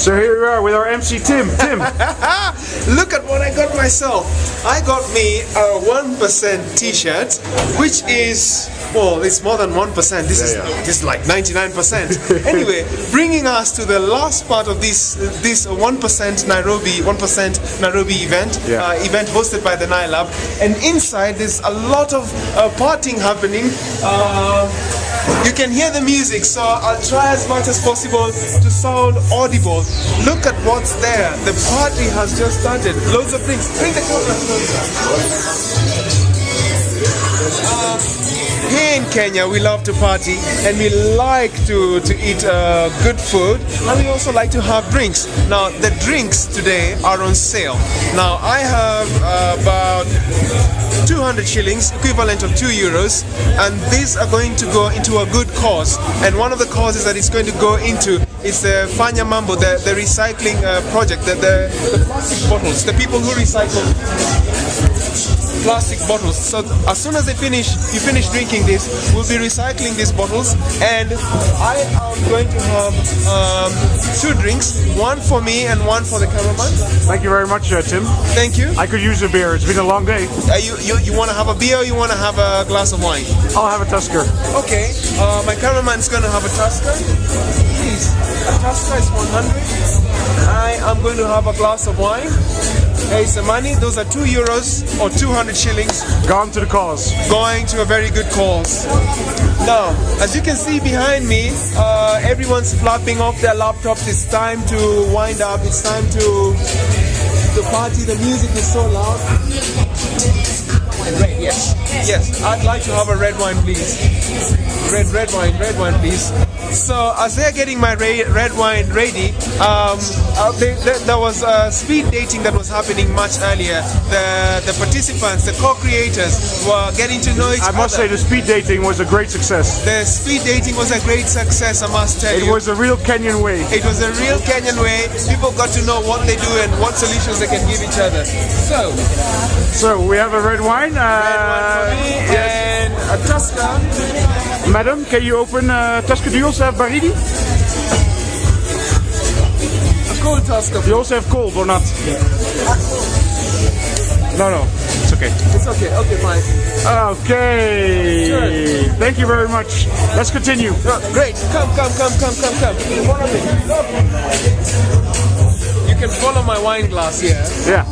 So here we are with our MC Tim. Tim. Look at what I got myself. I got me a 1% t-shirt, which is, well, it's more than 1%. This is Yeah, yeah. this is like 99%. anyway, bringing us to the last part of this this 1% Nairobi 1% Nairobi event, Yeah. uh, event hosted by the Nailab. And inside there's a lot of uh, partying happening. Uh, you can hear the music, so I'll try as much as possible to sound audible. Look at what's there. The party has just started. Loads of things. Bring the camera closer. Here in Kenya, we love to party and we like to, to eat uh, good food and we also like to have drinks. Now, the drinks today are on sale. Now, I have uh, about 200 shillings, equivalent of 2 euros, and these are going to go into a good cause. And one of the causes that it's going to go into is the Fanya Mambo, the, the recycling uh, project, the, the, the plastic bottles, the people who recycle plastic bottles. So as soon as they finish, you finish drinking this, we'll be recycling these bottles, and I am going to have um, two drinks, one for me and one for the cameraman. Thank you very much, uh, Tim. Thank you. I could use a beer. It's been a long day. Uh, you you, you want to have a beer? or You want to have a glass of wine? I'll have a Tusker. Okay. Uh, my cameraman's going to have a Tusker. Please, a Tusker is 100. I am going to have a glass of wine. Here's some money. Those are two euros or 200 shillings Gone to the cause. going to a very good cause. Now, as you can see behind me, uh, everyone's flapping off their laptops. It's time to wind up. It's time to to party. The music is so loud. Red, yes, yes. I'd like to have a red wine, please. Red, red wine, red wine, please. So as they're getting my red wine ready, um, uh, they, there- there was uh, speed dating that was happening much earlier. The the participants, the co-creators, were getting to know each other. I must say the speed dating was a great success. the speed dating was a great success. I must tell It you. was a real Kenyan way. It was a real Kenyan way. People got to know what they do and what solutions they can give each other. So, So we have a red wine. Uh, one for me and a Tusker. Madam, can you open uh, Tusker? Do you also have Baridi? A cool Tusker. You also have cold or not? No, no. It's okay. It's okay. Okay, fine. Okay. Thank you very much. Let's continue. Uh, great. Come, come, come, come, come, come. Follow me. You can follow my wine glass here. Yeah.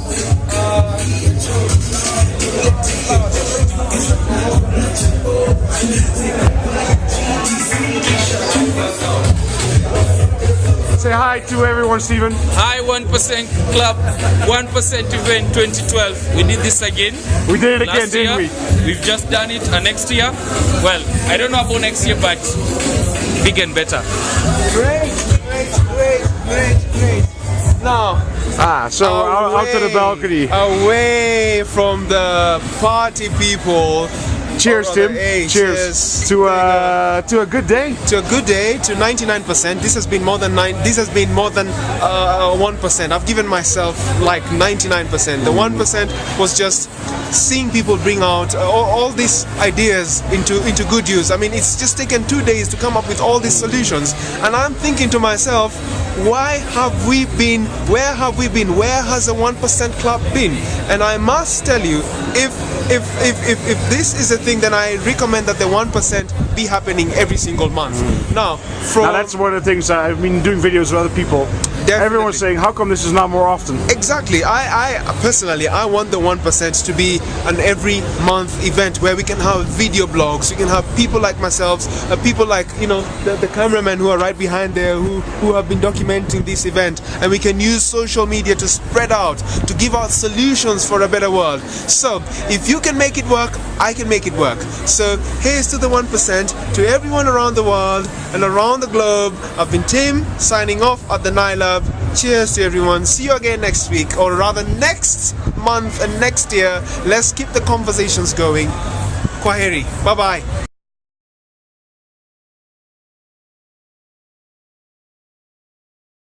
Say hi to everyone, Stephen. Hi 1% Club, 1% event 2012. We did this again. We did it again, didn't we? We've just done it. And next year, well, I don't know about next year, but big and better. Great, Ah, so out, out to the balcony. Away from the party people. Cheers, Tim. hey, cheers. cheers. To uh, to a good day. to a good day to 99% this has been more than nine this has been more than uh, 1% i've given myself like 99% the 1% was just seeing people bring out uh, all, all these ideas into into good use i mean it's just taken two days to come up with all these solutions and i'm thinking to myself why have we been where have we been? Where has the 1% club been? And i must tell you if if if if, if this is a thing then i recommend that the 1% be happening every single month. Mm. Now from Now that's one of the things I've been doing videos with other people. Everyone's saying, how come this is not more often? Exactly. I, I personally, I want the one percent to be an every month event where we can have video blogs. We can have people like myself, uh, people like you know the, the cameramen who are right behind there who who have been documenting this event, and we can use social media to spread out, to give out solutions for a better world. So if you can make it work, I can make it work. So here's to the one percent, to everyone around the world and around the globe. I've been Tim signing off at the Nile Cheers to everyone. See you again next week, or rather next month and next year. Let's keep the conversations going. Kwaheri. Bye bye.